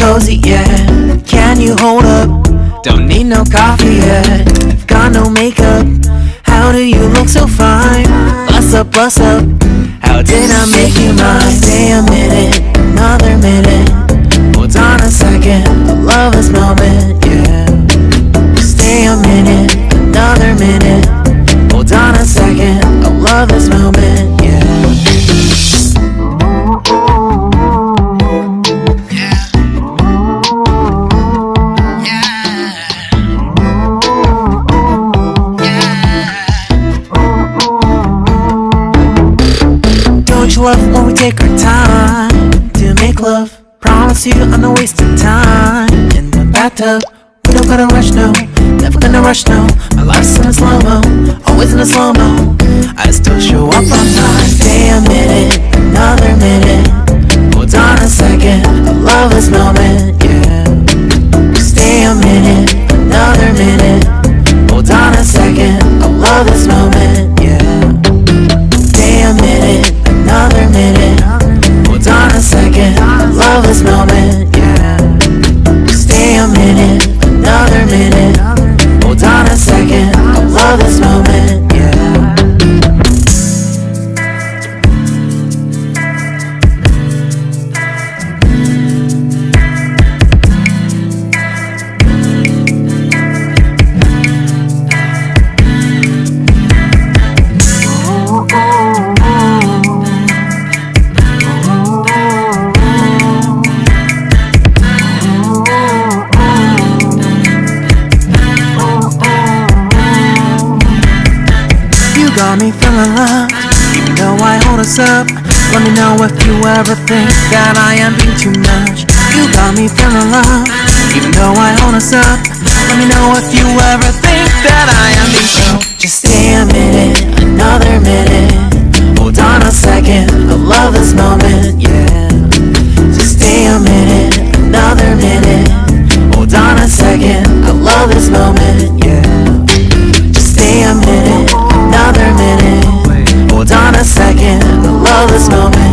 cozy, yeah. Can you hold up? Don't need no coffee yet. Got no makeup. How do you look so fine? Bust up, bust up. How did I make you mine? Stay a minute, another minute. Hold on a second, I love this moment, yeah. Stay a minute, another minute. Hold on a second, I love this moment, to love? Promise you I'm not wasting time in the bathtub. We don't gotta rush, no. Never gonna rush, no. My life's in a slow mo, always in a slow mo. I still show up on time. Stay a minute, another minute. Hold on a second, I love this moment, minute, another minute. Hold on a second, I love this moment, got me feeling. Loved You know I hold us up. Let me know if you ever think that I am being too much. You got me feeling. Loved You know I hold us up. Let me know if you ever think that I am being too much. Just stay a minute, another minute. Hold on a second, I love this moment, yeah. Just stay a minute, another minute. Hold on a second, I love this moment, second, the love is moment.